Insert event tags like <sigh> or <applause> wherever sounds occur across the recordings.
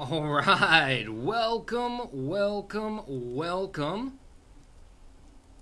All right, welcome, welcome, welcome,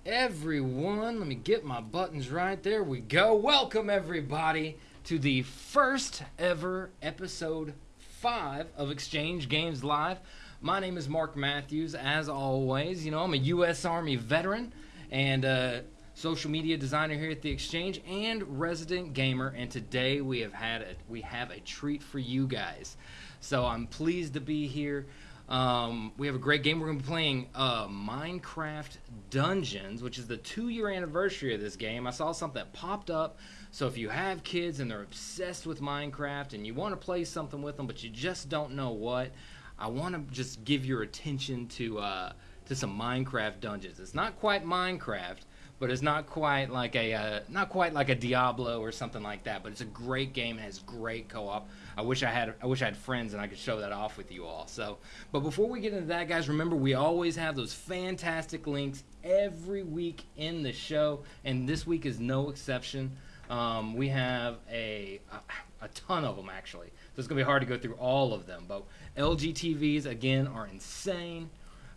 everyone. Let me get my buttons right. There we go. Welcome, everybody, to the first ever episode five of Exchange Games Live. My name is Mark Matthews. As always, you know, I'm a U.S. Army veteran and uh, social media designer here at the Exchange and resident gamer. And today we have had a, we have a treat for you guys. So I'm pleased to be here. Um, we have a great game. We're going to be playing uh, Minecraft Dungeons, which is the two year anniversary of this game. I saw something that popped up. So if you have kids and they're obsessed with Minecraft and you want to play something with them, but you just don't know what, I want to just give your attention to uh, to some Minecraft dungeons. It's not quite Minecraft, but it's not quite like a uh, not quite like a Diablo or something like that. But it's a great game. It has great co-op. I wish I had I wish I had friends and I could show that off with you all. So, but before we get into that, guys, remember we always have those fantastic links every week in the show, and this week is no exception. Um, we have a, a a ton of them actually. So it's gonna be hard to go through all of them. But LG TVs again are insane.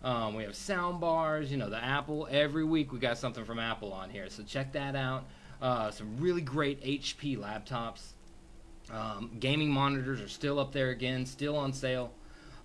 Um, we have sound bars, you know, the Apple. Every week we got something from Apple on here, so check that out. Uh, some really great HP laptops. Um, gaming monitors are still up there again, still on sale,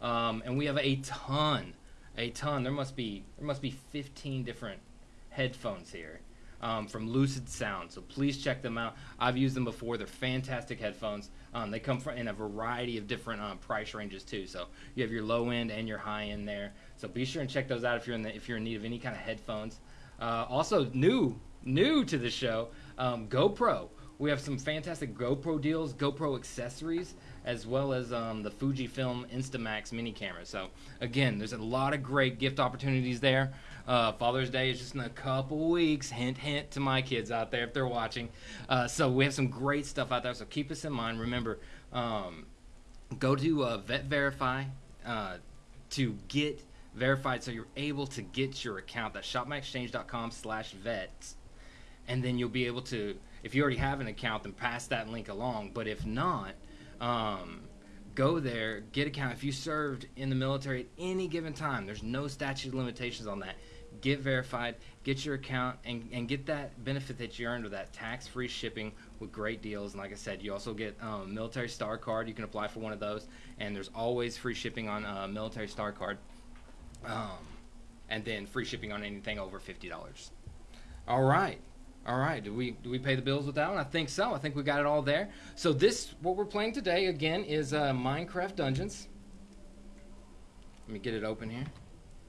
um, and we have a ton, a ton. There must be there must be 15 different headphones here um, from Lucid Sound. So please check them out. I've used them before. They're fantastic headphones. Um, they come from in a variety of different um, price ranges too. So you have your low end and your high end there. So be sure and check those out if you're in the, if you're in need of any kind of headphones. Uh, also new new to the show, um, GoPro. We have some fantastic GoPro deals, GoPro accessories, as well as um, the Fujifilm Instamax mini camera. So again, there's a lot of great gift opportunities there. Uh, Father's Day is just in a couple weeks. Hint, hint to my kids out there if they're watching. Uh, so we have some great stuff out there. So keep us in mind. Remember, um, go to uh, Vet Verify uh, to get verified, so you're able to get your account. That's shopmyexchange.com slash vets. and then you'll be able to. If you already have an account, then pass that link along. But if not, um, go there, get account. If you served in the military at any given time, there's no statute of limitations on that get verified, get your account, and, and get that benefit that you earned with that tax free shipping with great deals. And like I said, you also get um, military star card. You can apply for one of those, and there's always free shipping on a military star card, um, and then free shipping on anything over fifty dollars. All right. All right, do we do we pay the bills with that one? I think so. I think we got it all there. So this what we're playing today again is uh, Minecraft Dungeons. Let me get it open here.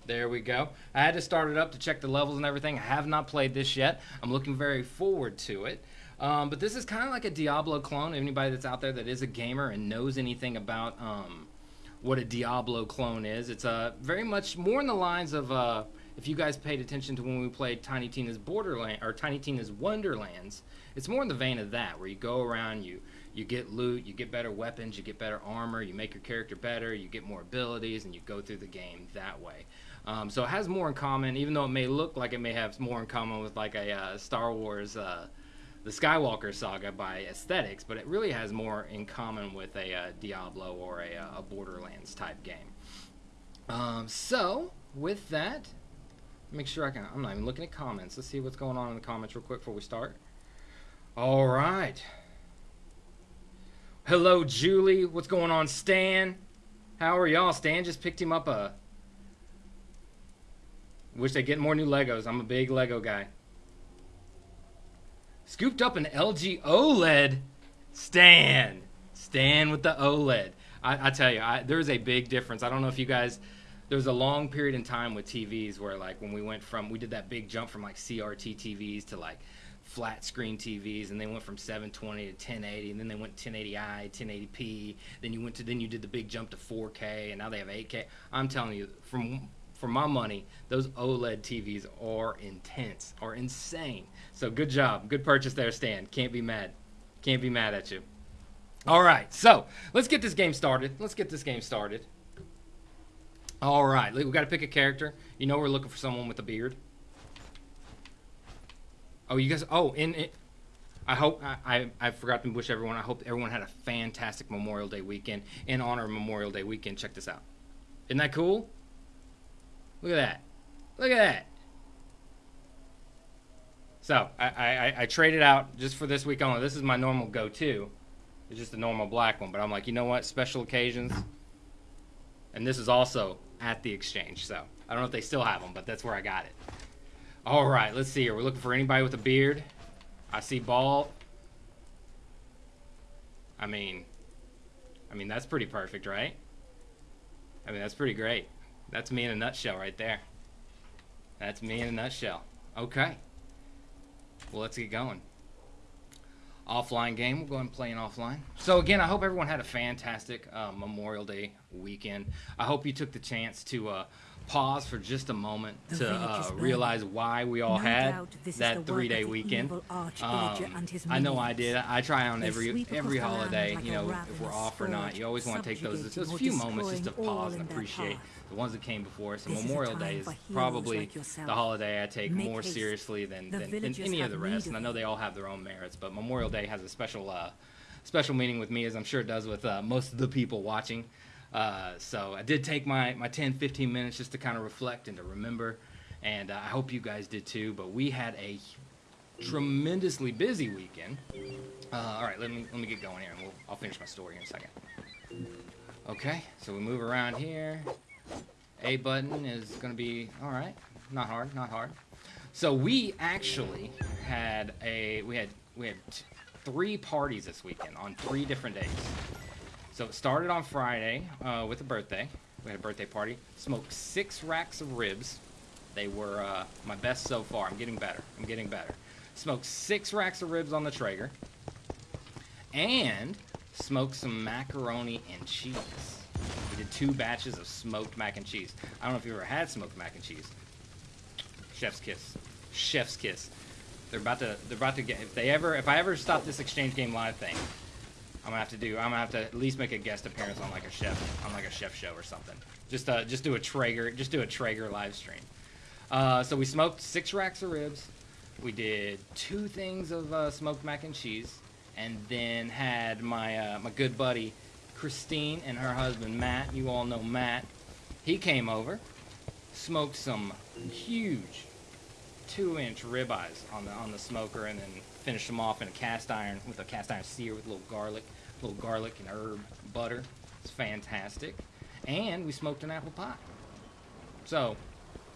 There we go. I had to start it up to check the levels and everything. I have not played this yet. I'm looking very forward to it. Um, but this is kind of like a Diablo clone. Anybody that's out there that is a gamer and knows anything about um, what a Diablo clone is, it's uh, very much more in the lines of uh, if you guys paid attention to when we played Tiny Tina's Borderland or Tiny Tina's Wonderlands. It's more in the vein of that, where you go around, you you get loot, you get better weapons, you get better armor, you make your character better, you get more abilities, and you go through the game that way. Um, so it has more in common, even though it may look like it may have more in common with like a uh, Star Wars, uh, the Skywalker saga by aesthetics, but it really has more in common with a uh, Diablo or a, uh, a, Borderlands type game. Um, so with that, make sure I can. I'm not even looking at comments. Let's see what's going on in the comments real quick before we start. All right. Hello, Julie. What's going on, Stan? How are y'all? Stan just picked him up a Wish they get more new Legos. I'm a big Lego guy. Scooped up an LG OLED. Stan. Stan with the OLED. I, I tell you, I, there's a big difference. I don't know if you guys. There was a long period in time with TVs where, like, when we went from, we did that big jump from like CRT TVs to like flat screen TVs, and they went from 720 to 1080, and then they went 1080i, 1080p. Then you went to, then you did the big jump to 4K, and now they have 8K. I'm telling you, from for my money, those OLED TVs are intense, are insane. So good job, good purchase there, Stan. Can't be mad, can't be mad at you. All right, so let's get this game started. Let's get this game started. All right, we got to pick a character. You know we're looking for someone with a beard. Oh, you guys. Oh, in. I hope I, I, I forgot to wish everyone. I hope everyone had a fantastic Memorial Day weekend. In honor of Memorial Day weekend, check this out. Isn't that cool? Look at that. Look at that. So I, I, I traded out just for this week only. This is my normal go-to. It's just a normal black one, but I'm like, you know what? Special occasions. And this is also at the exchange. So I don't know if they still have them, but that's where I got it. All right, let's see here. We're looking for anybody with a beard. I see ball. I mean, I mean that's pretty perfect, right? I mean that's pretty great. That's me in a nutshell right there. That's me in a nutshell. Okay. Well, let's get going. Offline game. We'll go and play an offline. So again, I hope everyone had a fantastic uh, Memorial Day weekend. I hope you took the chance to uh, pause for just a moment The to uh, realize why we all No had doubt this is that three-day weekend. Um, I know I did. I try on They every every across the land holiday. like You know, if we're off or not, you always want to take those those few moments just to pause and appreciate the ones that came before us. And This is a Memorial Day is probably like the holiday I take Make more haste. seriously than, than, than any of the rest. And I know they all have their own merits, but Memorial Day has a special uh, special meaning with me, as I'm sure it does with uh, most of the people watching. Uh, so I did take my, my 10, 15 minutes just to kind of reflect and to remember. And uh, I hope you guys did too. But we had a tremendously busy weekend. Uh, all right, let me let me get going here, and we'll, I'll finish my story in a second. Okay, so we move around here. A button is going to be all right. Not hard, not hard. So we actually had a we had we had three parties this weekend on three different days. So it started on Friday uh, with a birthday. We had a birthday party. Smoked six racks of ribs. They were uh, my best so far. I'm getting better. I'm getting better. Smoked six racks of ribs on the Traeger. And smoked some macaroni and cheese. We did two batches of smoked mac and cheese. I don't know if you've ever had smoked mac and cheese. Chef's kiss. Chef's kiss. They're about to. They're about to get. If they ever. If I ever stop this exchange game live thing, I'm gonna have to do. I'm gonna have to at least make a guest appearance on like a chef, on like a chef show or something. Just uh, just do a Traeger. Just do a Traeger live stream. Uh, so we smoked six racks of ribs. We did two things of uh, smoked mac and cheese, and then had my uh, my good buddy Christine and her husband Matt. You all know Matt. He came over, smoked some huge two-inch ribeyes on the on the smoker, and then finished them off in a cast iron with a cast iron sear with a little garlic, little garlic and herb butter. It's fantastic. And we smoked an apple pie. So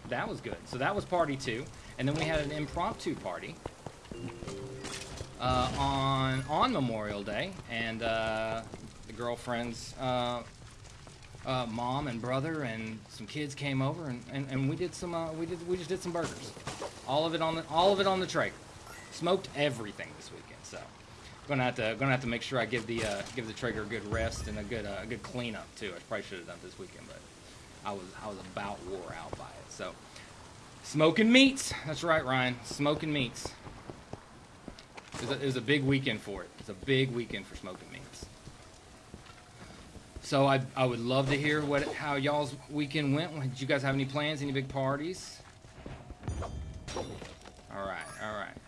that was good. So that was party two, and then we had an impromptu party uh, on on Memorial Day, and uh, the girlfriend's uh, uh, mom and brother and some kids came over, and, and, and we did some uh, we did we just did some burgers, all of it on the all of it on the Traeger, smoked everything this weekend. Gonna have to gonna have to make sure I give the uh, give the Traeger a good rest and a good uh, a good cleanup too. I probably should have done this weekend, but I was I was about wore out by it. So smoking meats. That's right, Ryan. Smoking meats. It was, a, it was a big weekend for it. It's a big weekend for smoking meats. So I I would love to hear what how y'all's weekend went. Did you guys have any plans? Any big parties? All right, all right.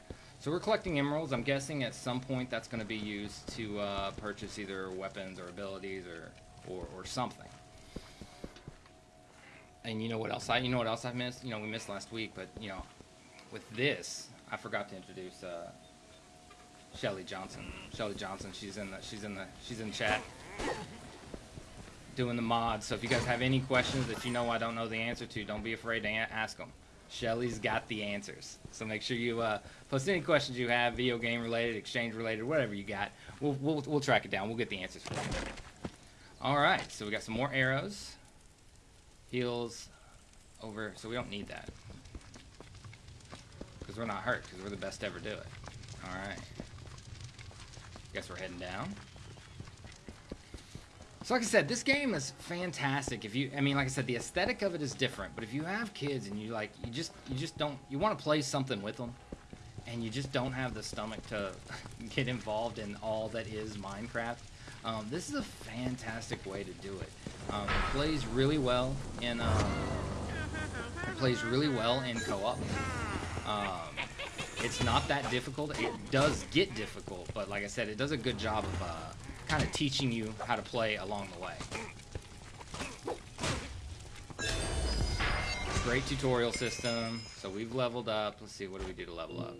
So we're collecting emeralds. I'm guessing at some point that's going to be used to uh, purchase either weapons or abilities or, or or something. And you know what else I you know what else I missed? You know we missed last week, but you know with this I forgot to introduce uh, Shelly Johnson. Shelly Johnson. She's in the she's in the she's in chat doing the mods. So if you guys have any questions that you know I don't know the answer to, don't be afraid to ask them. Shelly's got the answers. So make sure you uh, post any questions you have, video game related, exchange related, whatever you got. We'll, we'll, we'll track it down. We'll get the answers for you. All right. So we got some more arrows. Heals over. So we don't need that. Because we're not hurt. Because we're the best to ever do it. All right. Guess we're heading down. So like I said, this game is fantastic. If you, I mean, like I said, the aesthetic of it is different. But if you have kids and you like, you just, you just don't, you want to play something with them, and you just don't have the stomach to <laughs> get involved in all that is Minecraft. Um, this is a fantastic way to do it. Um, it plays really well in, um, it plays really well in co-op. Um, It's not that difficult. It does get difficult, but like I said, it does a good job of uh, kind of teaching you how to play along the way. Great tutorial system. So we've leveled up. Let's see, what do we do to level up?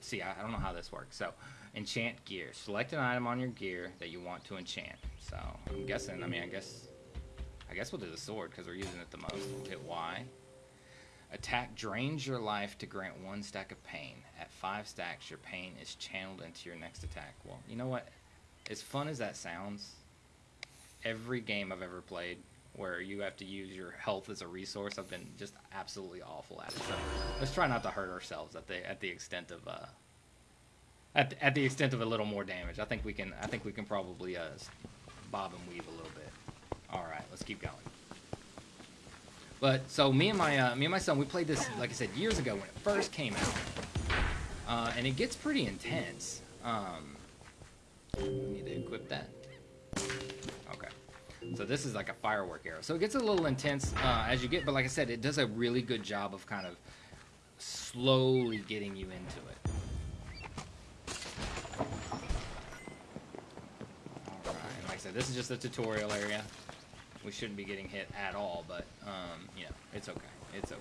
See, I, I don't know how this works. So, enchant gear. Select an item on your gear that you want to enchant. So, I'm guessing, I mean, I guess, I guess we'll do the sword because we're using it the most. We'll hit Y. Attack drains your life to grant one stack of pain. At five stacks, your pain is channeled into your next attack. Well, you know what? As fun as that sounds, every game I've ever played where you have to use your health as a resource, I've been just absolutely awful at it. So let's try not to hurt ourselves at the at the extent of uh, at at the extent of a little more damage. I think we can I think we can probably uh, bob and weave a little bit. All right, let's keep going. But so me and my uh, me and my son, we played this like I said years ago when it first came out, uh, and it gets pretty intense. Um, need to equip that. Okay. So this is like a firework arrow. So it gets a little intense uh, as you get, but like I said, it does a really good job of kind of slowly getting you into it. Like I said, this is just a tutorial area. We shouldn't be getting hit at all, but, um, you know, it's okay. It's okay.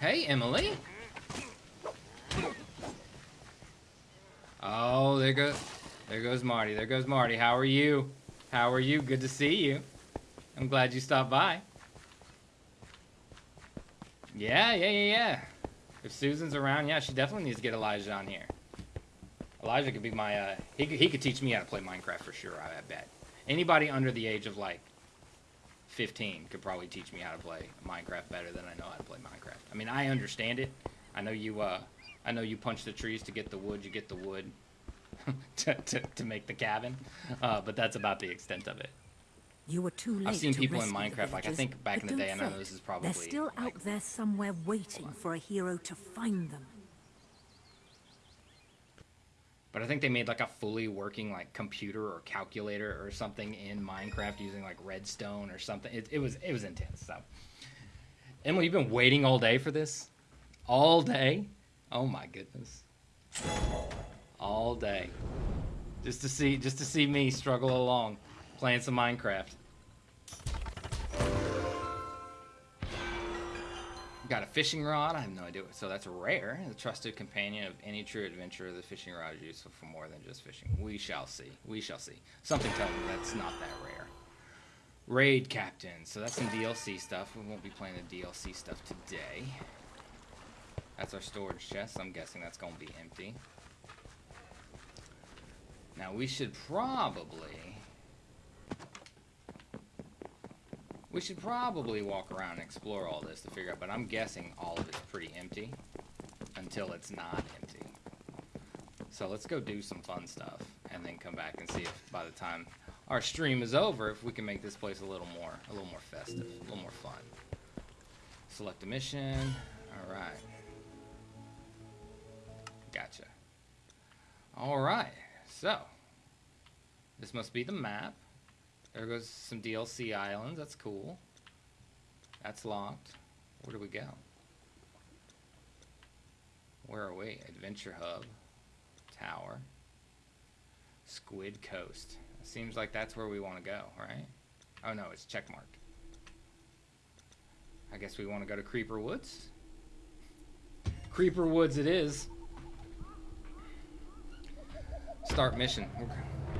Hey, Emily! Oh, there goes, there goes Marty. There goes Marty. How are you? How are you? Good to see you. I'm glad you stopped by. Yeah, yeah, yeah, yeah. If Susan's around, yeah, she definitely needs to get Elijah on here. Elijah could be my, uh, he could, he could teach me how to play Minecraft for sure, I bet. Anybody under the age of, like, 15 could probably teach me how to play Minecraft better than I know how to play Minecraft. I mean, I understand it. I know you, uh, I know you punch the trees to get the wood, you get the wood <laughs> to, to, to, make the cabin, uh, but that's about the extent of it. You were too late I've seen people in Minecraft, like I think back in the day, I know this is probably... They're still like, out there somewhere waiting for a hero to find them. But I think they made like a fully working like computer or calculator or something in Minecraft using like redstone or something. It, it was it was intense. So, Emily, you've been waiting all day for this, all day. Oh my goodness, all day, just to see just to see me struggle along, playing some Minecraft. Got a fishing rod. I have no idea. So that's rare. The trusted companion of any true adventurer. The fishing rod is useful for more than just fishing. We shall see. We shall see. Something tells me that's not that rare. Raid captain. So that's some DLC stuff. We won't be playing the DLC stuff today. That's our storage chest. I'm guessing that's going to be empty. Now we should probably We should probably walk around and explore all this to figure out, but I'm guessing all of it's pretty empty until it's not empty. So let's go do some fun stuff and then come back and see if by the time our stream is over, if we can make this place a little more, a little more festive, a little more fun. Select a mission. All right. All right. So this must be the map. There goes some DLC islands. That's cool. That's locked. Where do we go? Where are we? Adventure Hub. Tower. Squid Coast. Seems like that's where we want to go, right? Oh no, it's checkmarked. I guess we want to go to Creeper Woods. Creeper Woods it is. Start mission.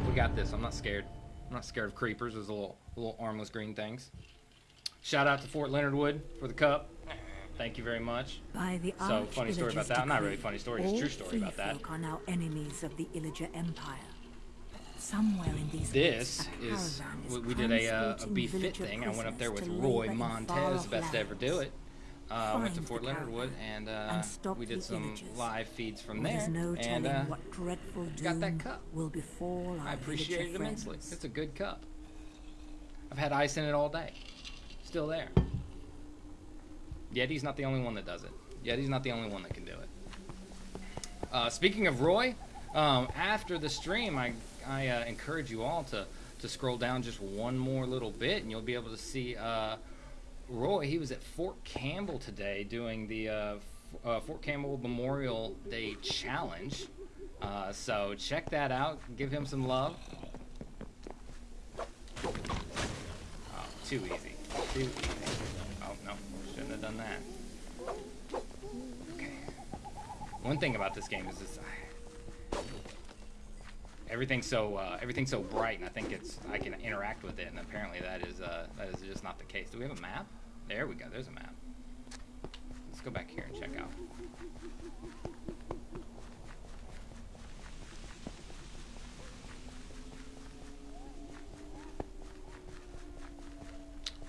We got this. I'm not scared. I'm not scared of creepers. Those little little armless green things. Shout out to Fort Leonard Wood for the cup. Thank you very much. By the so funny story about that. Not really funny story. It's true story about that. are now enemies of the Illager Empire. Somewhere in these this is we, we did a, uh, a BeFit thing. I went up there with Roy Montez, best to ever do it. Uh, went to Fort Leonard Wood and, uh, and we did some live feeds from there. No and uh, what dreadful got that cup. Will befall I appreciate it immensely. It's a good cup. I've had ice in it all day. Still there. Yeti's not the only one that does it. Yeti's not the only one that can do it. Uh, speaking of Roy, um, after the stream, I, I uh, encourage you all to, to scroll down just one more little bit, and you'll be able to see uh, Roy, he was at Fort Campbell today doing the uh, uh, Fort Campbell Memorial Day Challenge. Uh, so check that out. Give him some love. Oh, too easy. Too easy. Oh, no. Shouldn't have done that. Okay. One thing about this game is this. Everything's so uh, everything's so bright, and I think it's I can interact with it, and apparently that is uh, that is just not the case. Do we have a map? There we go. There's a map. Let's go back here and check out.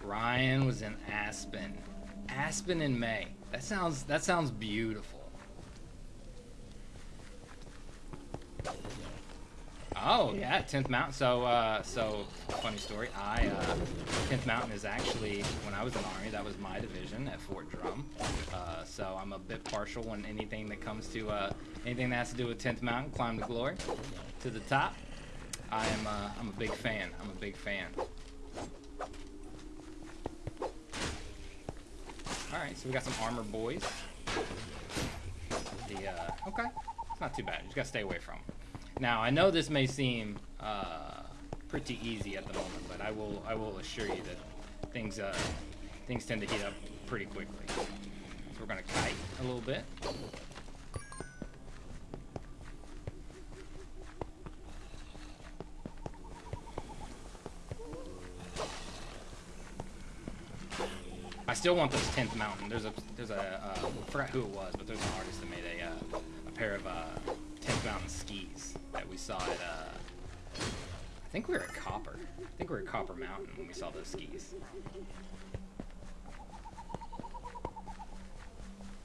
Ryan was in Aspen. Aspen in May. That sounds that sounds beautiful. Oh yeah, Tenth Mountain. So uh, so funny story. I uh, Tenth Mountain is actually when I was in the Army, that was my division at Fort Drum. Uh, so I'm a bit partial when anything that comes to uh, anything that has to do with Tenth Mountain, climb to glory, to the top. I am uh, I'm a big fan. I'm a big fan. All right, so we got some armor boys. The okay, it's not too bad. You just gotta stay away from. 'em. Now I know this may seem uh, pretty easy at the moment, but I will I will assure you that things uh, things tend to heat up pretty quickly. So we're gonna kite a little bit. I still want this 10th mountain. There's a there's a uh, I forgot who it was, but there's an artist that made a uh, a pair of uh, 10th mountain skis that we saw at uh, I think we were at Copper. I think we were at Copper Mountain when we saw those skis.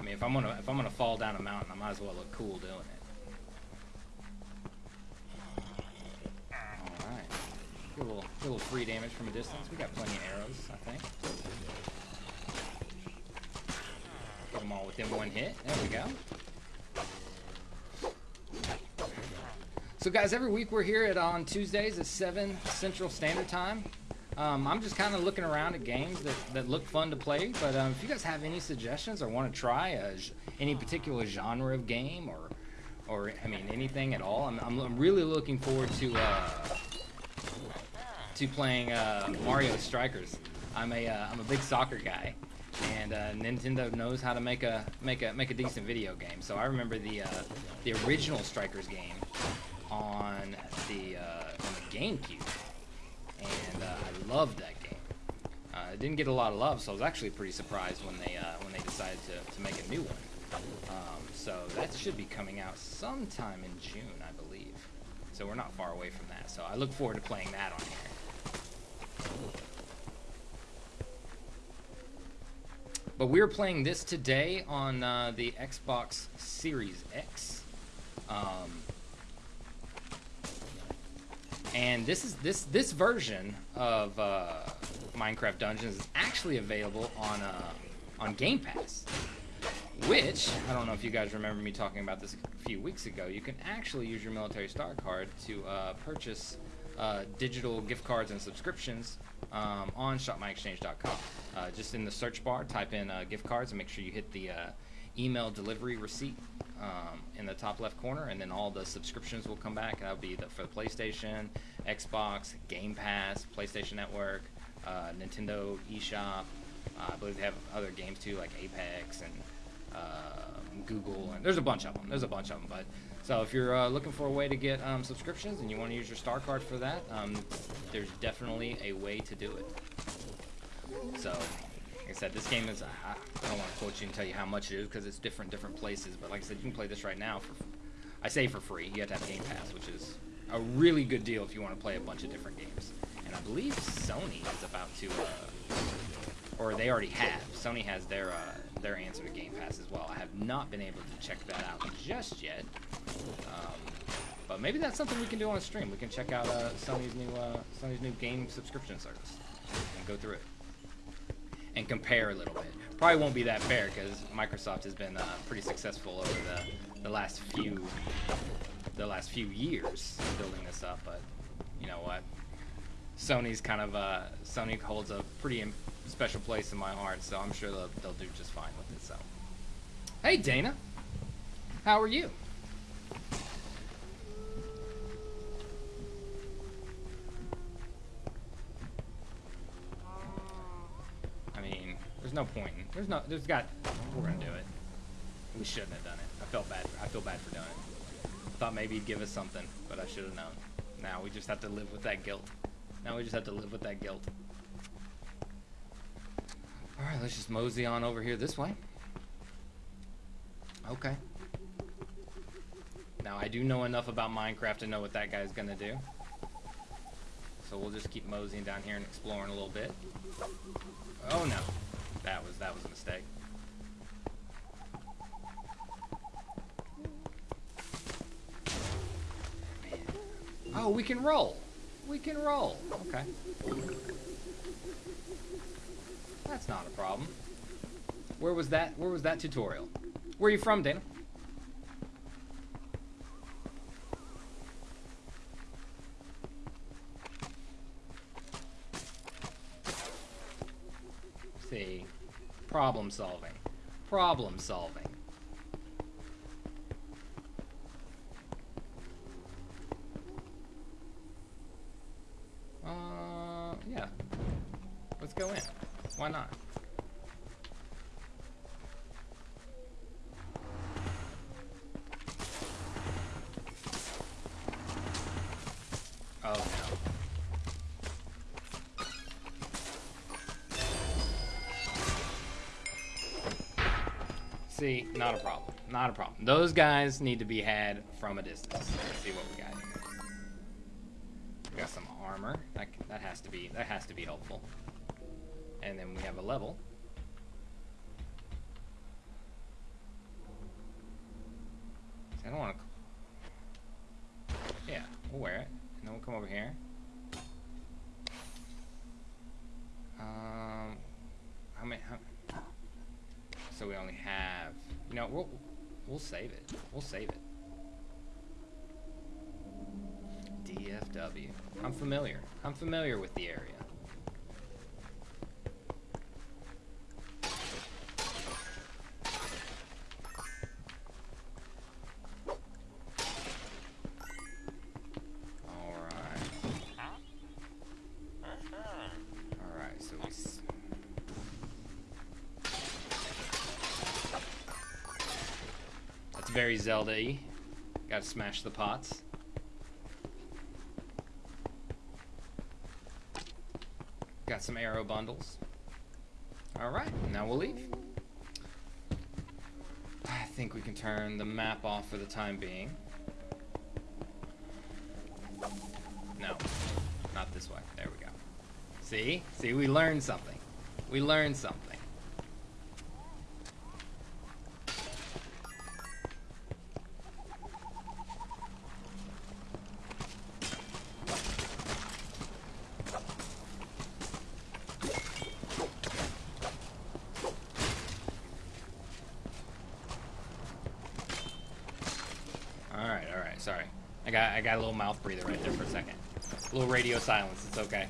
I mean, if I'm gonna if I'm gonna fall down a mountain, I might as well look cool doing it. All right, a little a little free damage from a distance. We got plenty of arrows, I think. Get them all within one hit. There we go. So, guys, every week we're here at on Tuesdays at 7 Central Standard Time. Um, I'm just kind of looking around at games that, that look fun to play. But um, if you guys have any suggestions or want to try a, any particular genre of game or, or I mean, anything at all, I'm, I'm, I'm really looking forward to uh, to playing uh, Mario Strikers. I'm a uh, I'm a big soccer guy, and uh, Nintendo knows how to make a make a make a decent video game. So I remember the uh, the original Strikers game the uh, on the GameCube, and uh, I loved that game. Uh, it didn't get a lot of love, so I was actually pretty surprised when they uh, when they decided to, to make a new one. Um, so that should be coming out sometime in June, I believe. So we're not far away from that. So I look forward to playing that on here. But we're playing this today on uh, the Xbox Series X. Um, and this is this this version of uh, Minecraft Dungeons is actually available on uh, on Game Pass. Which I don't know if you guys remember me talking about this a few weeks ago. You can actually use your military star card to uh, purchase uh, digital gift cards and subscriptions um, on shopmyexchange.com. Uh, just in the search bar, type in uh, gift cards and make sure you hit the email delivery receipt um, in the top left corner, and then all the subscriptions will come back. That'll be the, for the PlayStation, Xbox, Game Pass, PlayStation Network, uh, Nintendo eShop. Uh, I believe they have other games too, like Apex and uh, Google, and there's a bunch of them. There's a bunch of them, but so if you're uh, looking for a way to get um, subscriptions and you want to use your star card for that, um, there's definitely a way to do it. So, I said, this game is. I I don't want to quote you and tell you how much it is because it's different different places. But like I said, you can play this right now for. I say for free. You have to have Game Pass, which is a really good deal if you want to play a bunch of different games. And I believe Sony is about to, uh, or they already have. Sony has their uh, their answer to Game Pass as well. I have not been able to check that out just yet. Um, but maybe that's something we can do on a stream. We can check out uh, Sony's new uh, Sony's new game subscription service and go through it and compare a little bit. Probably won't be that fair because Microsoft has been uh, pretty successful over the, the last few the last few years building this up. But you know what? Sony's kind of uh, Sony holds a pretty special place in my heart, so I'm sure they'll, they'll do just fine with it. So, hey Dana, how are you? I mean, there's no point. There's no. There's got. We're gonna do it. We shouldn't have done it. I felt bad. I feel bad for doing it. Thought maybe he'd give us something, but I should have known. Now we just have to live with that guilt. Now we just have to live with that guilt. Alright, let's just mosey on over here this way. Okay. Now I do know enough about Minecraft to know what that guy's gonna do. So we'll just keep moseying down here and exploring a little bit. Oh no. That was that was a mistake. Oh, we can roll. We can roll. Okay. That's not a problem. Where was that? Where was that tutorial? Where are you from, Dana? See, problem solving. Problem solving. Not a problem. Not a problem. Those guys need to be had from a distance. Let's see what we got here. We got some armor. That, that has to be that has to be helpful. And then we have a level. I don't want to. Yeah, we'll wear it, and then we'll come over here. Um, how many? How, so we only have. You know, we'll we'll save it. We'll save it. I'm familiar. I'm familiar with the area. Very Zelda y. Gotta smash the pots. Got some arrow bundles. Alright, now we'll leave. I think we can turn the map off for the time being. No, not this way. There we go. See? See, we learned something. We learned something. All right, all right. Sorry, Got a little mouth breather right there for a second. A little radio silence. It's okay.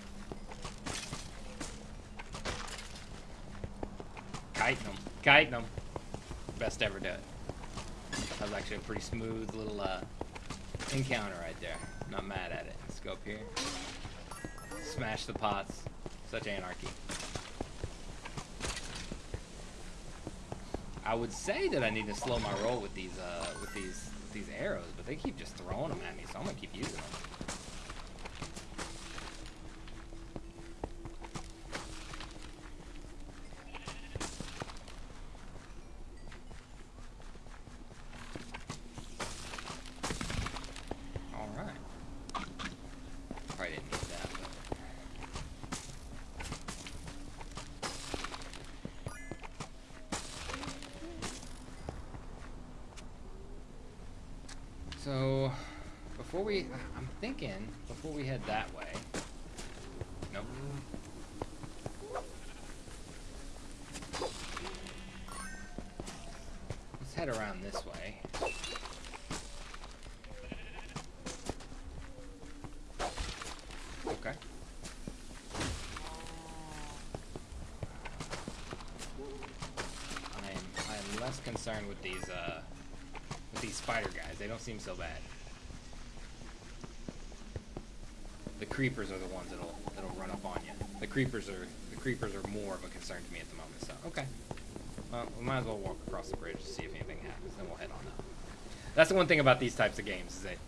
Kiting them, kiting them. Best ever do it. That was actually a pretty smooth little uh, encounter right there. Not mad at it. Let's go up here. Smash the pots. Such anarchy. I would say that I need to slow my roll with these uh, with these these arrows, but they keep just throwing them at me, so I'm gonna keep using them. All right. Probably didn't need that. But... So, before we, I'm thinking, before we head that way. Nope. Let's head around this way. Okay. concerned with these uh, with these spider guys. They don't seem so bad. The creepers are the ones that'll that'll run up on you. The creepers are the creepers are more of a concern to me at the moment. So okay. Well, we might as well walk across the bridge to see if anything happens. Then we'll head on up. That's the one thing about these types of games is that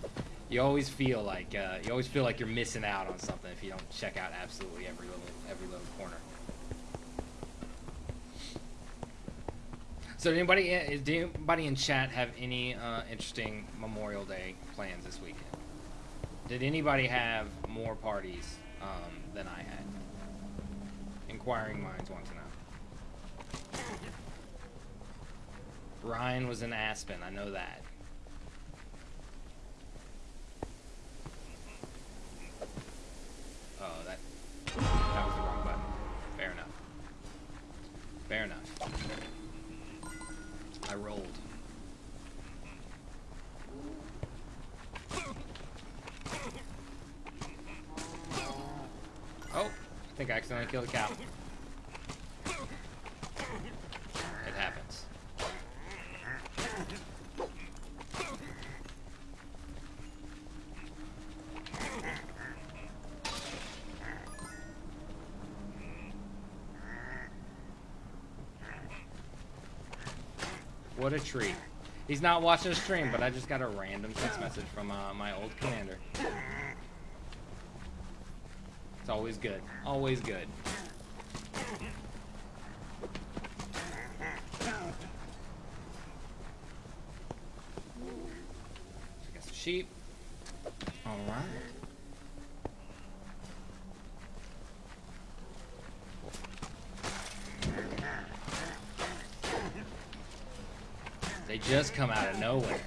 you always feel like uh, you always feel like you're missing out on something if you don't check out absolutely every little every little corner. So, anybody is anybody in chat have any uh, interesting Memorial Day plans this weekend? Did anybody have more parties um, than I had? Inquiring minds want to know. Ryan was in Aspen. I know that. Accidentally killed a cow. It happens. What a treat. He's not watching the stream, but I just got a random text message from uh, my old commander. It's always good. Always good. Got some sheep. Alright. They just come out of nowhere.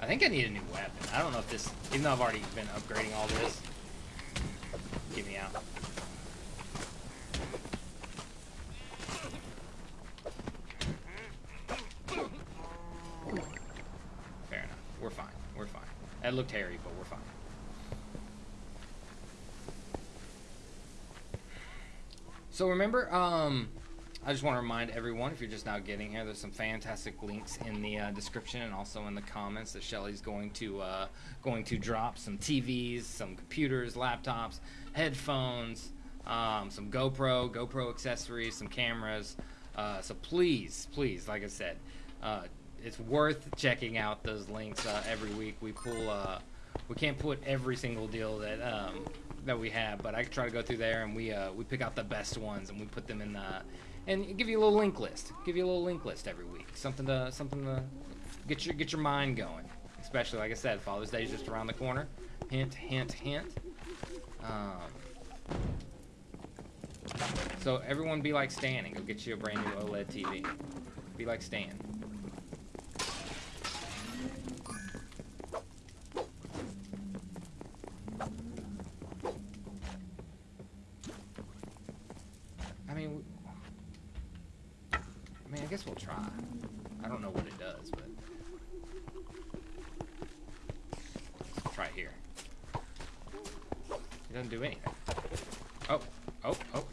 I think I need a new weapon. I don't know if this, even though I've already been upgrading all this. Get me out. Fair enough. We're fine. We're fine. Hairy, but we're fine. So remember, um, I just want to remind everyone, if you're just now getting here, there's some fantastic links in the uh, description and also in the comments that Shelly's going to uh, going to drop some TVs, some computers, laptops, headphones, um, some GoPro, GoPro accessories, some cameras. Uh, so please, please, like I said, uh, it's worth checking out those links uh, every week. We pull, uh, we can't put every single deal that um, that we have, but I try to go through there and we we pick out the best ones and we put them in the and give you a little link list. Give you a little link list every week. Something to something to get your get your mind going. Especially like I said, Father's Day is just around the corner. Hint, hint, hint. Um, so everyone be like Stan and go get you a brand new OLED TV. Be like Stan. Guess we'll try. I don't know what it does, but let's try here. It doesn't do anything. Oh, oh, oh.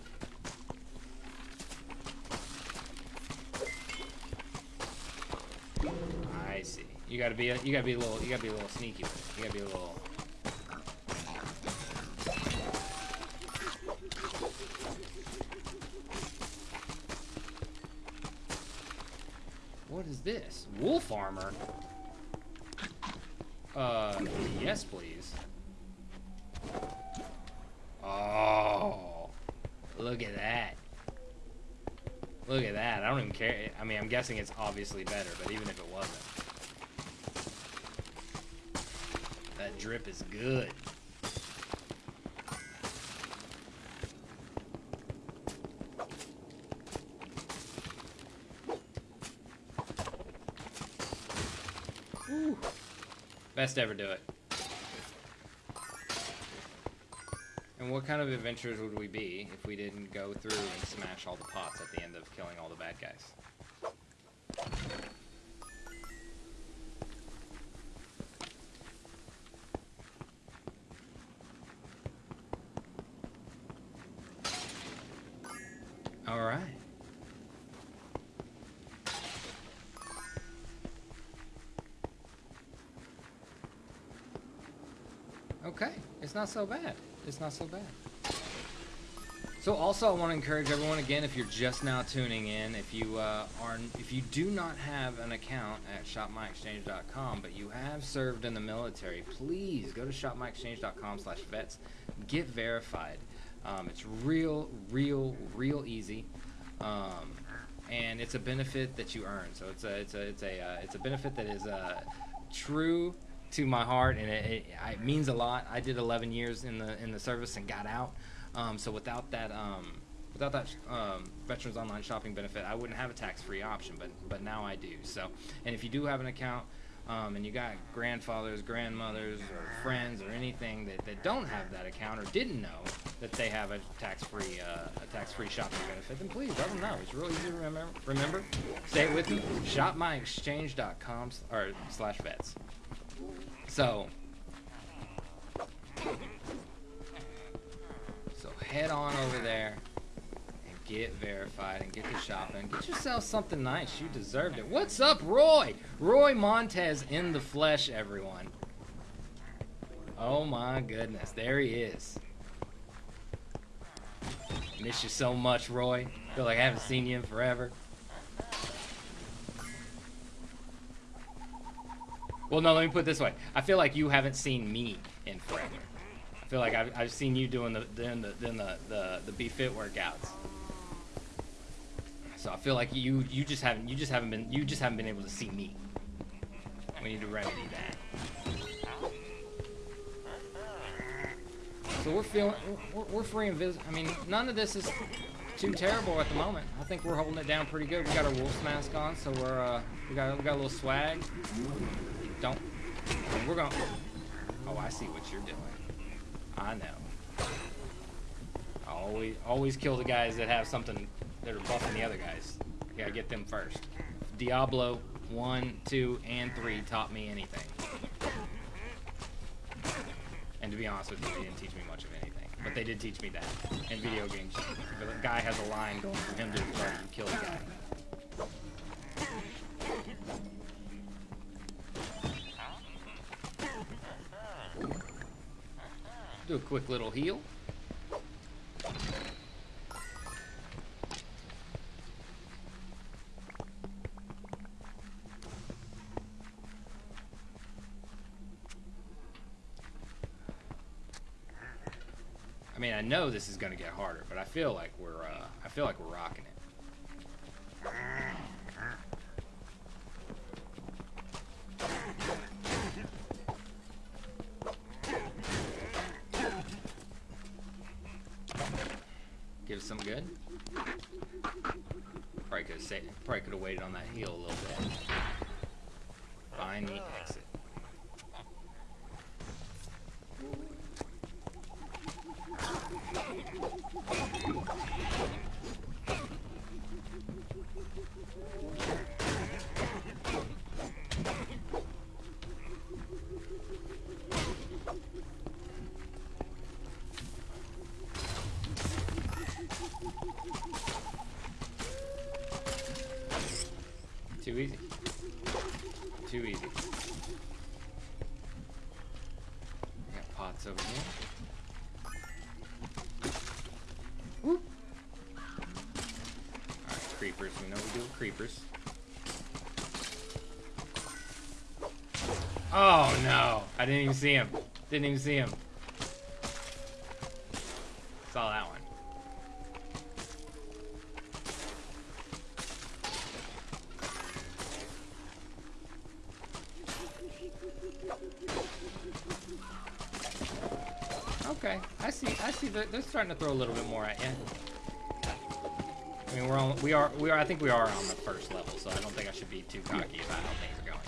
I see. You gotta be, a, you gotta be a little, you gotta be a little sneaky with it. You gotta be a little. What is this? Wolf armor? Uh, yes, please. Oh, look at that. Look at that. I don't even care. I mean, Guessing it's obviously better, but even if it wasn't. That drip is good. Best ever do it. And what kind of adventures would we be if we didn't go through and smash all the pots at the end of killing all the bad guys? Not so bad. It's not so bad. So also, I want to encourage everyone again, if you're just now tuning in, if you uh, are, if you do not have an account at shopmyexchange.com, but you have served in the military, please go to shopmyexchange.com/vets, get verified. Um, it's real, real, real easy, um, and it's a benefit that you earn. So it's a, it's a, it's a, uh, it's a benefit that is uh, true to my heart, and it, it, it means a lot. I did 11 years in the in the service and got out. Um, so without that, um, without that um, Veterans Online Shopping benefit, I wouldn't have a tax-free option. But but now I do. So and if you do have an account um, and you got grandfathers, grandmothers, or friends, or anything that, that don't have that account or didn't know that they have a tax-free uh, a tax-free shopping benefit, then please let them know. It's really easy to remember. Remember, stay with me: shopmyexchange.com or slash vets. So. So head on over there and get verified and get to shopping. Get yourself something nice. You deserved it. What's up, Roy? Roy Montez in the flesh, everyone. Oh my goodness, there he is. Miss you so much, Roy. Feel like I haven't seen you in forever. Well, no, let me put it this way. I feel like you haven't seen me in forever. I feel like I've, I've seen you doing the doing the doing the the, the be fit workouts. So I feel like you you just haven't you just haven't been you just haven't been able to see me. We need to remedy that. So we're feeling we're, we're free and visit. I mean, none of this is too terrible at the moment. I think we're holding it down pretty good. We got our wolf's mask on, so we're uh we got we got a little swag. Don't. We're going. Oh, I see what you're doing. I know. I always always kill the guys that have something that are buffing the other guys. You gotta get them first. Diablo one, two, and three taught me anything. And to be honest with you, they didn't teach me much of anything. But they did teach me that. In video games, the guy has a line going for him to kill the guy. Do a quick little heal. I mean, I know this is gonna get harder, but I feel like we're, uh, I feel like we're rocking it. Give us some good. Probably could have probably could have waited on that heal a little bit. Find the exit. Too easy. Too easy. Got pots over here. Whoop. Alright, creepers. We know we do with creepers. Oh no! I didn't even see him. Didn't even see him. Saw that one. Okay, I see. I see. They're, they're starting to throw a little bit more at you. I mean, we're on. We are. We are. I think we are on the first level, so I don't think I should be too cocky about how things are going.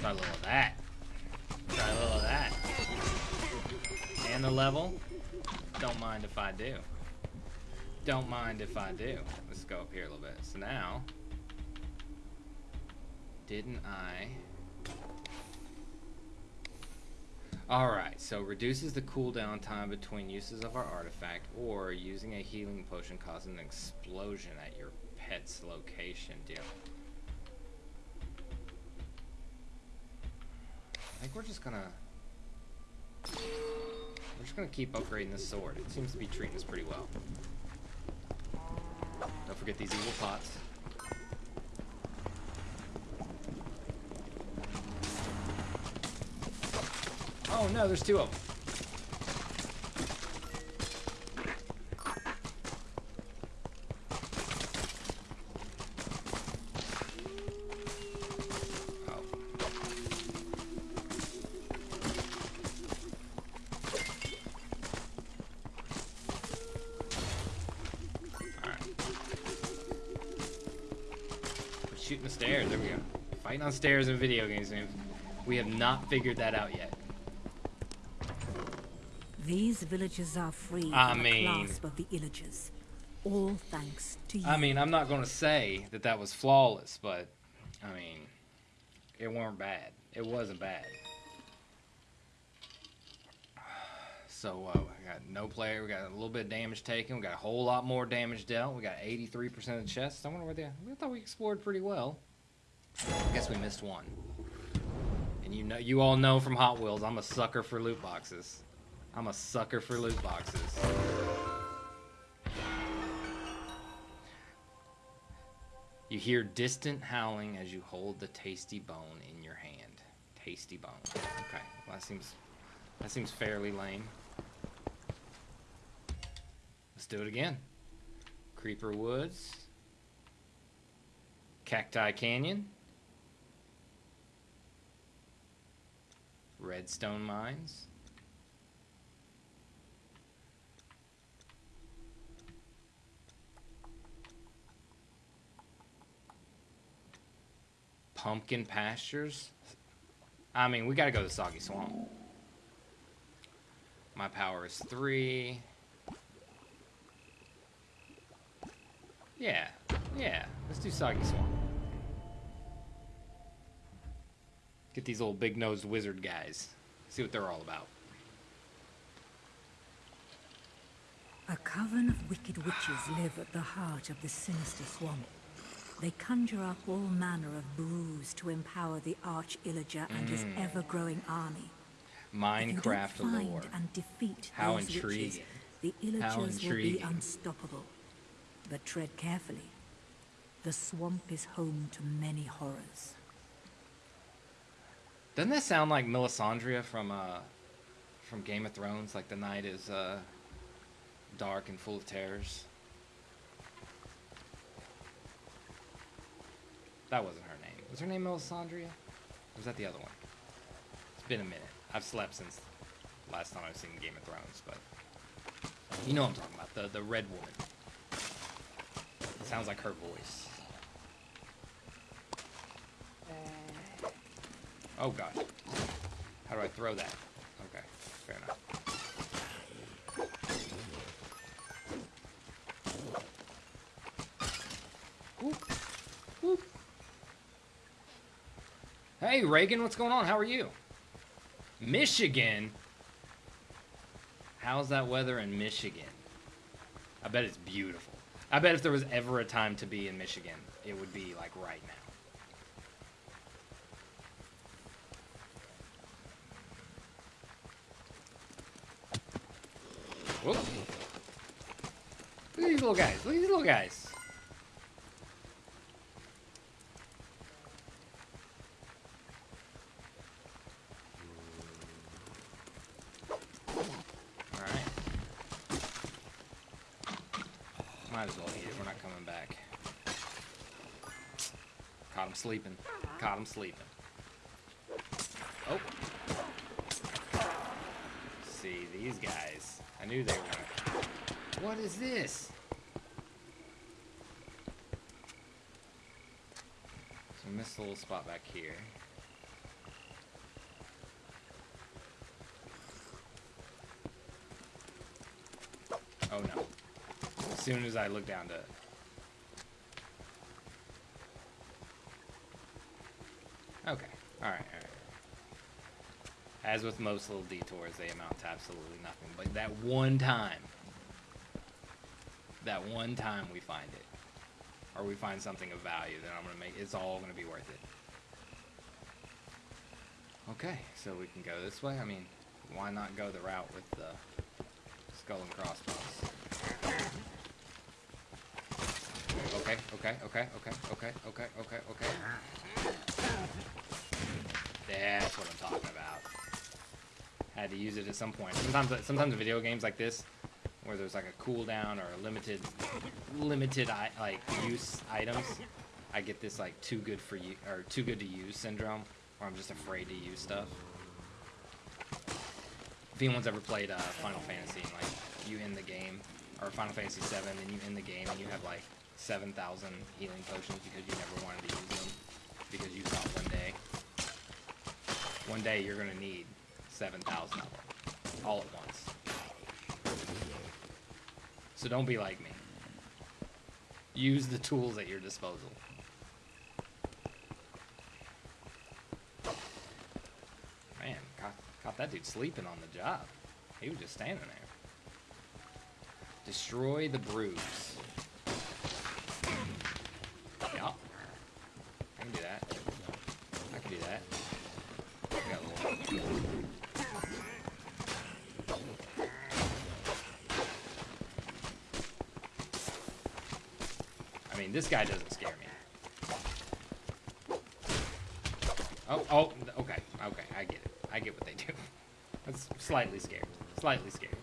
Try a little of that. Try a little of that. And the level. Don't mind if I do. Don't mind if I do. Go up here a little bit. So now, didn't I? Alright, so reduces the cooldown time between uses of our artifact or using a healing potion causes an explosion at your pet's location. Deal. I think we're just gonna we're just gonna keep upgrading this sword. It seems to be treating us pretty well. Don't forget these evil pots. Oh no, there's two of them. Shooting the stairs, there we go. Fighting on stairs in video games, man. We have not figured that out yet. These villages are free I from mean- the clasp of the Illagers. All thanks to you. I mean, I'm not going to say that that was flawless, but I mean, it weren't bad. It wasn't bad. <sighs> So uh, got no player. We got a little bit of damage taken. We got a whole lot more damage dealt. We got 83% of the chests. I wonder where they. We thought we explored pretty well. I guess we missed one. And you know, you all know from Hot Wheels, I'm a sucker for loot boxes. I'm a sucker for loot boxes. You hear distant howling as you hold the tasty bone in your hand. Tasty bone. Okay, well, that seems that seems fairly lame. Let's do it again. Creeper Woods. Cacti Canyon. Redstone Mines. Pumpkin Pastures. I mean, we gotta go to Soggy Swamp. My power is three. Yeah, yeah. Let's do Soggy Swamp. Get these little big nosed wizard guys. See what they're all about. A coven of wicked witches live at the heart of the sinister swamp. They conjure up all manner of brews to empower the Arch Illager and his Mm. ever-growing army. If you don't Minecraft find lore. and defeat How those witches, intriguing. the How Illagers will be unstoppable. But tread carefully. The swamp is home to many horrors. Doesn't that sound like Melisandre from uh from Game of Thrones? Like the night is uh dark and full of terrors. That wasn't her name. Was her name Melisandre? Was that the other one? It's been a minute. I've slept since last time I've seen Game of Thrones, but you know what I'm talking about. The the red woman. Sounds like her voice. Uh. Oh gosh. How do I throw that? Okay, fair enough. Whoop. Whoop. Hey Reagan, what's going on? How are you? Michigan? How's that weather in Michigan? I bet it's beautiful. I bet if there was ever a time to be in Michigan, it would be like right now. Whoop. Look at these little guys. Look at these little guys. Alright. Might as well eat it. We're not coming back. Caught him sleeping. Caught him sleeping. Oh. See, these guys. I knew they were. What is this? So I missed a little spot back here. Oh no. As soon as I look down to it. Okay. Alright, alright. As with most little detours, they amount to absolutely nothing. But that one time, that one time we find it, or we find something of value, then I'm gonna make it's all gonna be worth it. Okay, so we can go this way. I mean, why not go the route with the skull and crossbones? Okay, okay, okay, okay, okay, okay, okay, okay. That's what I'm talking about. Had to use it at some point. Sometimes, sometimes video games like this, where there's like a cooldown or a limited, limited like use items, I get this like too good for you or too good to use syndrome, where I'm just afraid to use stuff. If anyone's ever played uh, Final Fantasy, and, like you end the game, or Final Fantasy VII, and you end the game and you have like 7,000 healing potions because you never wanted to use them because you thought one day, one day you're gonna need 7,000 of them all at once. So don't be like me. Use the tools at your disposal. Man, caught, caught that dude sleeping on the job. He was just standing there. Destroy the brews. Yup. I can do that. I can do that. I got. I mean, this guy doesn't scare me. Oh, oh, okay, okay, I get it. I get what they do. <laughs> That's slightly scared. Slightly scared.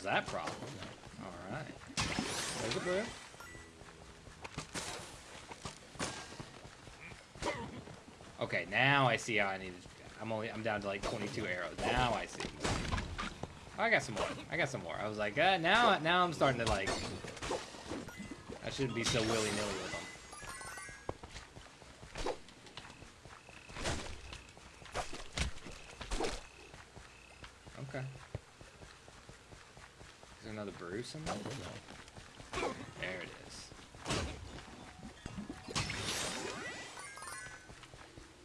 Solves that problem. All right. There's a. Okay, now I see how I need to. I'm only. I'm down to like 22 arrows. Now I see. Oh, I got some more. I got some more. I was like, uh, now, now I'm starting to like. I shouldn't be so willy nilly with them. Okay. Is brew somewhere? There it is.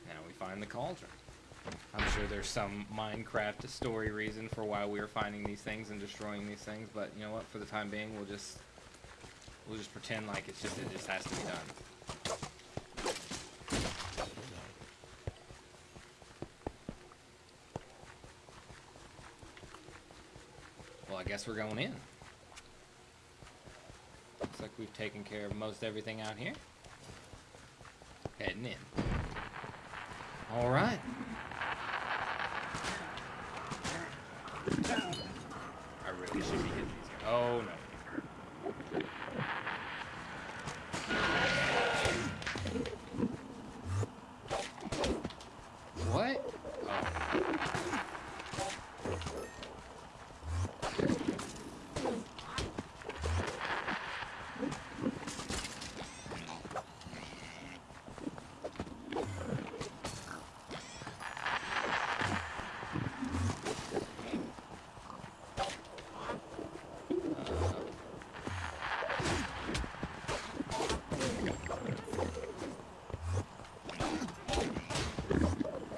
Now we find the cauldron. I'm sure there's some Minecraft story reason for why we're finding these things and destroying these things, but you know what? For the time being, we'll just we'll just pretend like it's just it just has to be done. Well, I guess we're going in. We've taken care of most everything out here. Heading in. All right. I really should be hitting these guys. Oh no. What? Oh.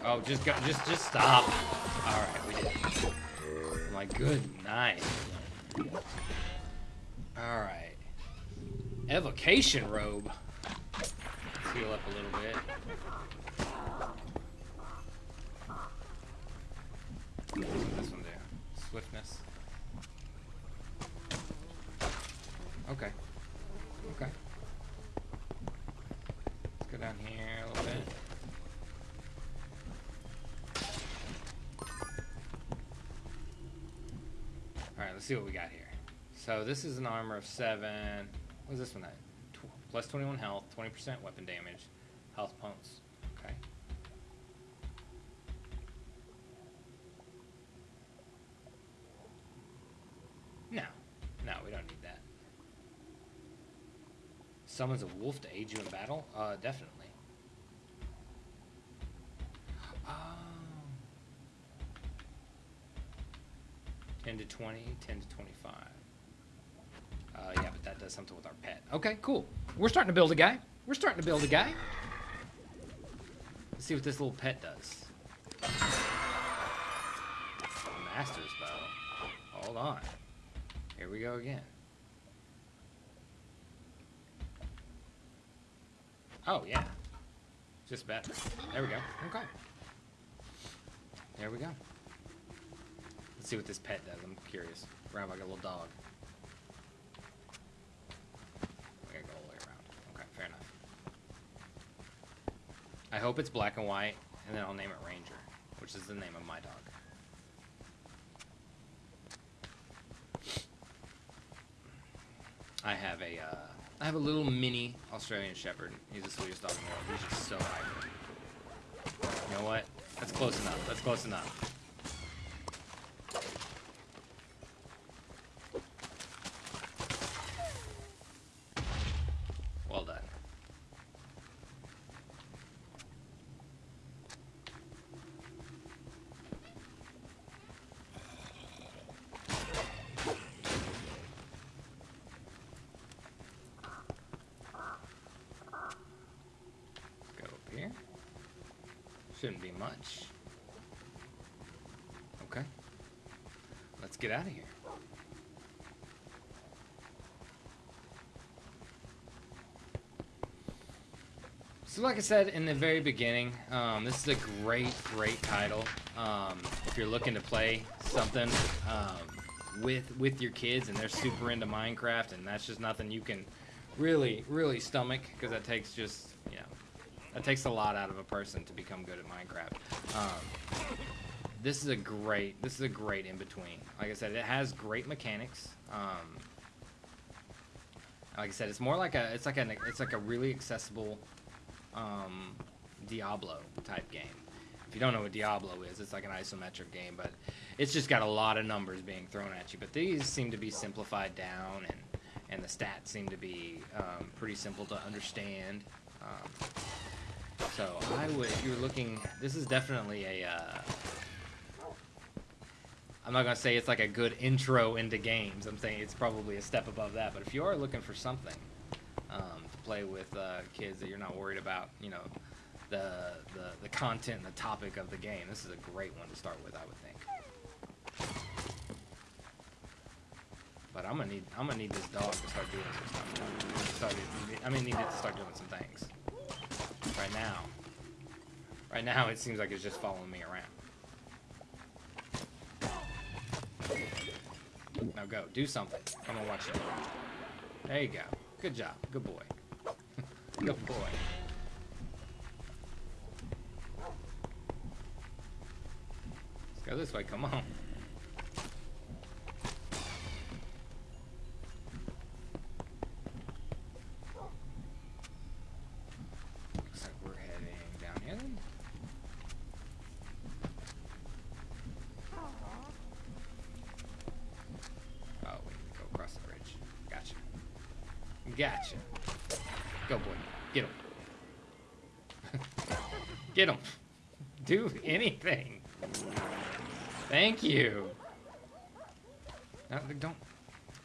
Oh, just go, just, just stop. All right, we did. it. Oh my good night. All right. Evocation robe. Let's heal up a little bit. What does this one do? Swiftness. Okay. Okay. Let's go down here a little bit. let's see what we got here. So this is an armor of seven. What's this one at? Tw- plus 21 health, 20% weapon damage, health points. Okay. No, no, we don't need that. Summons a wolf to aid you in battle? Uh, definitely. Oh. 10 to 20, 10 to 25. Uh, yeah, but that does something with our pet. Okay, cool. We're starting to build a guy. We're starting to build a guy. Let's see what this little pet does. Master's bow. Hold on. Here we go again. Oh, yeah. Just better. There we go. Okay. There we go. Let's see what this pet does. I'm curious. Around like a little dog. We gotta go all the way around. Okay, fair enough. I hope it's black and white, and then I'll name it Ranger, which is the name of my dog. I have a, uh, I have a little mini Australian Shepherd. He's the sweetest dog in the world. He's just so hyper. You know what? That's close enough. That's close enough. Well done. Go up here. Shouldn't be much. Okay. Let's get out of here. So, like I said in the very beginning, um, this is a great, great title. Um, if you're looking to play something um, with with your kids and they're super into Minecraft, and that's just nothing you can really, really stomach because that takes just you know that takes a lot out of a person to become good at Minecraft. Um, this is a great this is a great in between. Like I said, it has great mechanics. Um, like I said, it's more like a it's like a it's like a really accessible um, Diablo type game. If you don't know what Diablo is, it's like an isometric game, but it's just got a lot of numbers being thrown at you. But these seem to be simplified down, and and the stats seem to be um, pretty simple to understand. Um, so I would, if you're looking, this is definitely a. Uh, I'm not gonna say it's like a good intro into games. I'm saying it's probably a step above that. But if you are looking for something um, play with uh, kids that you're not worried about, you know, the, the the content and the topic of the game, this is a great one to start with. I would think. But I'm gonna need I'm gonna need this dog to start doing some stuff. I mean, need it to start doing some things. Right now, right now it seems like it's just following me around. Now go, do something. Come on, watch it. There you go. Good job. Good boy. Good boy. Let's go this way. Come on. Looks like we're heading. Oh, we go across the bridge. Gotcha. Gotcha. Go, boy. Get him. Get him. Do anything. Thank you. No, don't.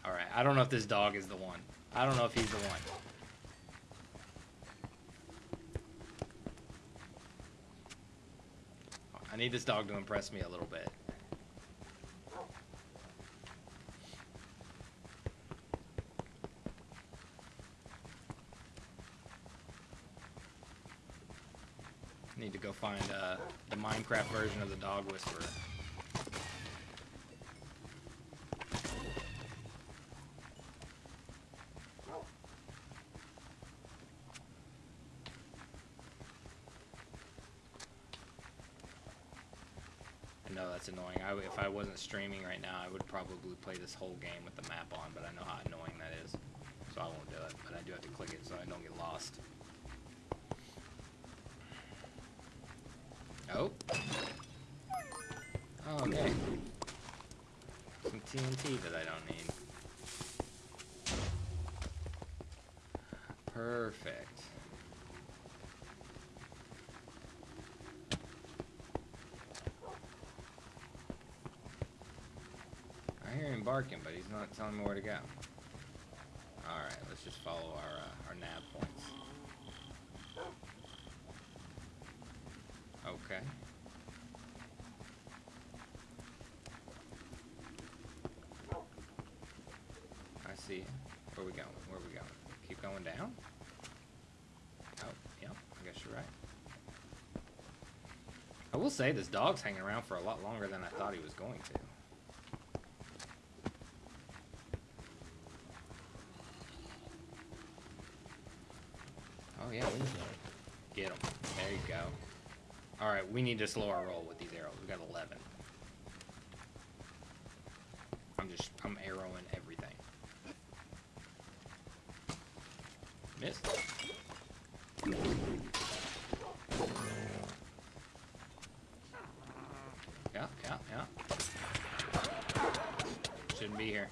All right. I don't know if this dog is the one. I don't know if he's the one. I need this dog to impress me a little bit. Need to go find uh, version of the Dog Whisperer. I know that's annoying. I, if I wasn't streaming right now, I would probably play this whole game with the map on, but I know how annoying that is. So I won't do it, but I do have to click it so I don't get lost. Oh. Oh, okay. Some That I don't need. Perfect. I hear him barking, but he's not telling me where to go. Alright, let's just follow our, uh, our nav points. Okay. I see you. Where we going? Where we going? Keep going down? Oh, yep. I guess you're right. I will say this dog's hanging around for a lot longer than I thought he was going to. Oh yeah, we need to get him. There you go. All right, we need to slow our roll with these arrows. We got 11. I'm just, I'm arrowing everything. Missed. Yeah, yeah, yeah. Shouldn't be here.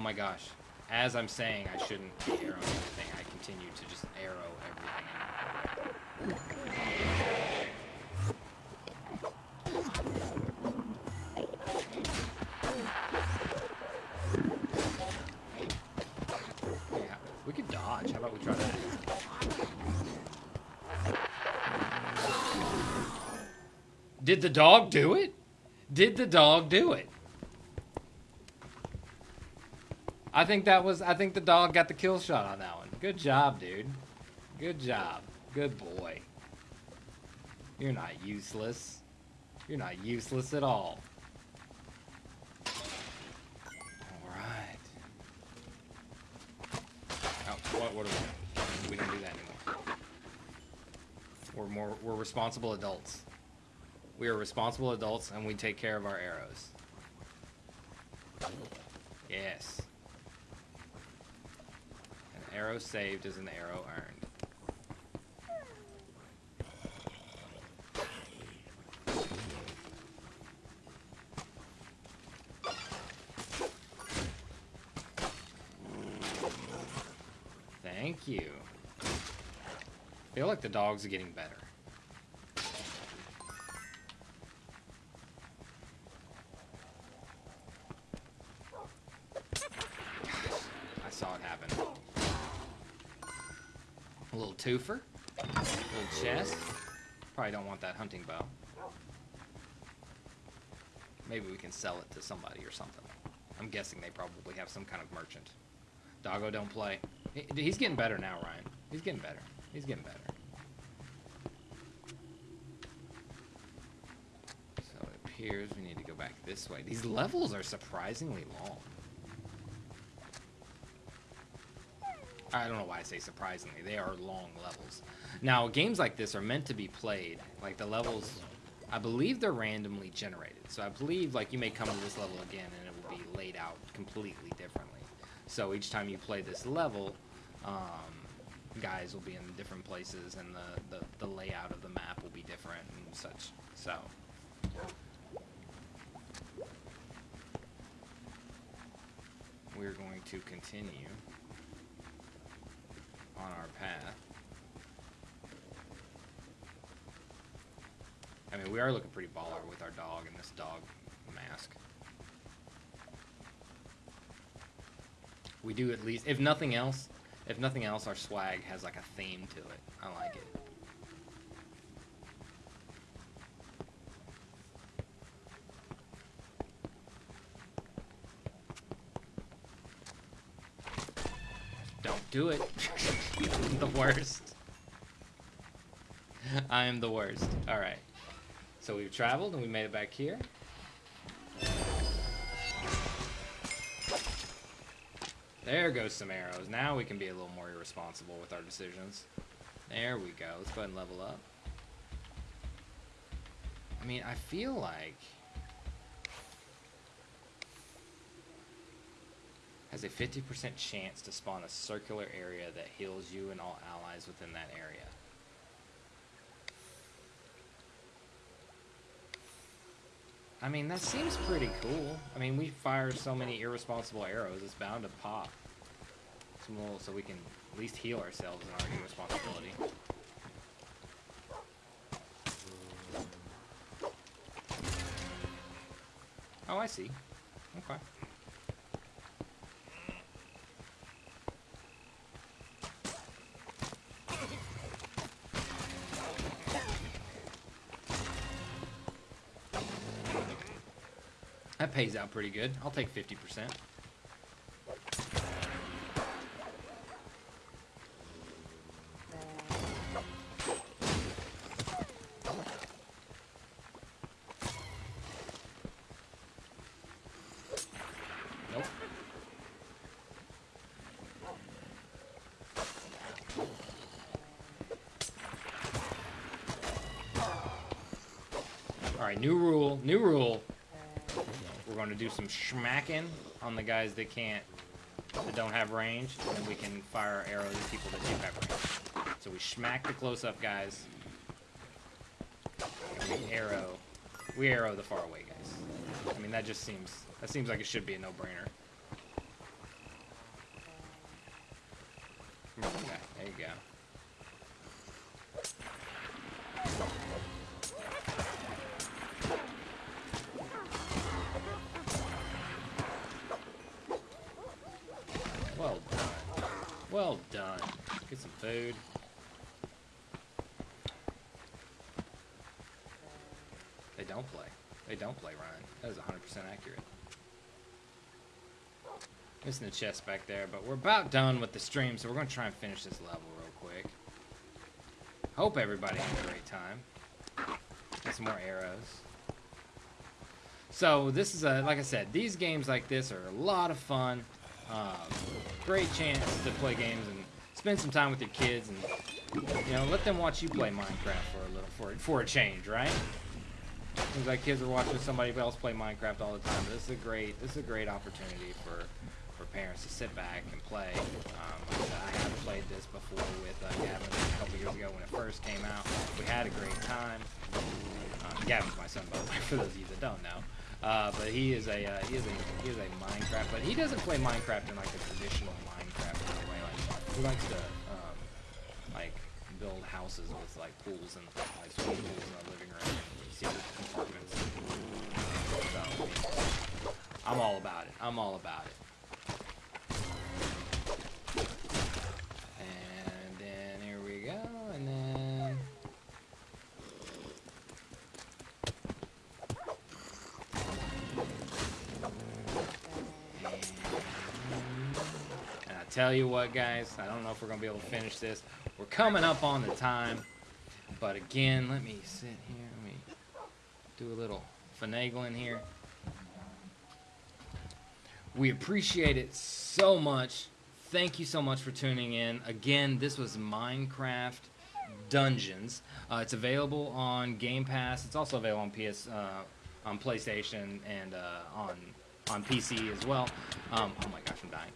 Oh my gosh. As I'm saying I shouldn't be everything, I continue to just arrow everything. Yeah, we could dodge. How about we try that? Did the dog do it? Did the dog do it? I think that was. I think the dog got the kill shot on that one. Good job, dude. Good job. Good boy. You're not useless. You're not useless at all. Alright. Oh, what, what are we We don't do that anymore. We're more, we're responsible adults. We are responsible adults and we take care of our arrows. Yes. Arrow saved is an arrow earned. Thank you. I feel like the dogs are getting better. Twofer. Little chest. Probably don't want that hunting bow. Maybe we can sell it to somebody or something. I'm guessing they probably have some kind of merchant. Doggo don't play. He- He's getting better now, Ryan. He's getting better. He's getting better. So it appears we need to go back this way. These levels are surprisingly long. I don't know why I say surprisingly. They are long levels. Now, games like this are meant to be played. Like the levels, I believe they're randomly generated. So I believe like you may come to this level again and it will be laid out completely differently. So each time you play this level, um, guys will be in different places and the, the, the layout of the map will be different and such. So. We're going to continue on our path. I mean, we are looking pretty baller with our dog and this dog mask. We do at least, if nothing else, if nothing else, our swag has like a theme to it. I like it. Don't do it. <laughs> the worst. <laughs> I am the worst. Alright. So we've traveled and we made it back here. There goes some arrows. Now we can be a little more irresponsible with our decisions. There we go. Let's go ahead and level up. I mean, I feel like has a 50% chance to spawn a circular area that heals you and all allies within that area. I mean, that seems pretty cool. I mean, we fire so many irresponsible arrows, it's bound to pop. Some little, so we can at least heal ourselves in our irresponsibility. Oh, I see. Okay. That pays out pretty good. I'll take 50%. Nope. Alright, new rule, new rule. To do some schmacking on the guys that can't, that don't have range, and we can fire arrows at people that do have range. So we smack the close-up guys, and we arrow, we arrow the far away guys. I mean, that just seems, that seems like it should be a no-brainer. There you go. Well done. Get some food. They don't play. They don't play, Ryan. That is 100% accurate. Missing the chest back there, but we're about done with the stream, so we're going to try and finish this level real quick. Hope everybody had a great time. Get some more arrows. So this is a, like I said, these games like this are a lot of fun. Um, great chance to play games and spend some time with your kids and you know let them watch you play Minecraft for a little for for a change, right? Seems like kids are watching somebody else play Minecraft all the time. This is a great this is a great opportunity for for parents to sit back and play. Um, I, I have played this before with uh, Gavin a couple years ago when it first came out. We had a great time. Uh, Gavin's my son, by the way, <laughs> for those of you that don't know. Uh, but he is a uh, he is a he is a Minecraft, but he doesn't play Minecraft in like the traditional Minecraft kind of way. Like he likes to um, like build houses with like pools and like swimming pools in the living room and secret compartments. So I'm all about it. I'm all about it. Tell you what, guys, I don't know if we're gonna be able to finish this. We're coming up on the time, but again, let me sit here. Let me do a little finagling here. We appreciate it so much. Thank you so much for tuning in. Again, this was Minecraft Dungeons. Uh, it's available on Game Pass. It's also available on PS, uh, on PlayStation, and uh, on on PC as well. Um, oh my gosh, I'm dying.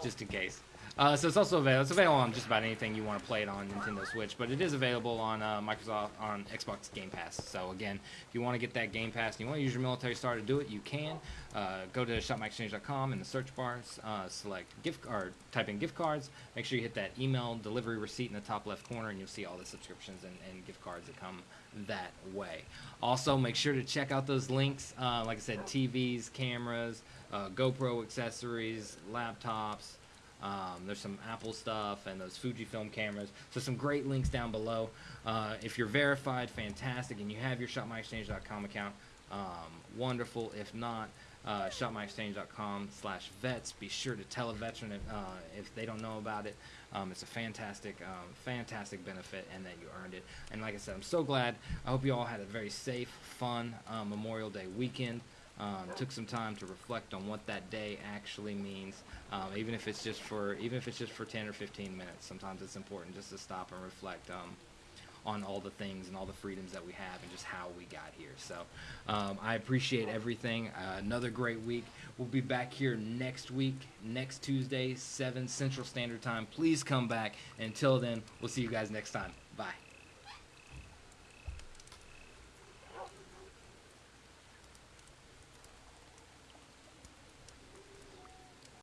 Just in case. Uh, so it's also available. It's available on just about anything you want to play it on Nintendo Switch, but it is available on uh, Microsoft on Xbox Game Pass. So again, if you want to get that Game Pass and you want to use your military star to do it, you can. Uh, go to shopmyexchange.com in the search bar, uh, select gift or type in gift cards. Make sure you hit that email delivery receipt in the top left corner, and you'll see all the subscriptions and, and gift cards that come that way. Also, make sure to check out those links. Uh, like I said, TVs, cameras, uh, GoPro accessories, laptops. Um, there's some Apple stuff and those Fujifilm cameras. So some great links down below. Uh, if you're verified, fantastic, and you have your shopmyexchange.com account, um, wonderful. If not, uh, shopmyexchange.com slash vets. Be sure to tell a veteran if, uh, if they don't know about it. Um, it's a fantastic, um, fantastic benefit and that you earned it. And like I said, I'm so glad. I hope you all had a very safe, fun uh, Memorial Day weekend. Um, took some time to reflect on what that day actually means, um, even if it's just for even if it's just for 10 or 15 minutes. Sometimes it's important just to stop and reflect um, on all the things and all the freedoms that we have and just how we got here. So um, I appreciate everything. Uh, another great week. We'll be back here next week, next Tuesday, 7 Central Standard Time. Please come back. Until then, we'll see you guys next time.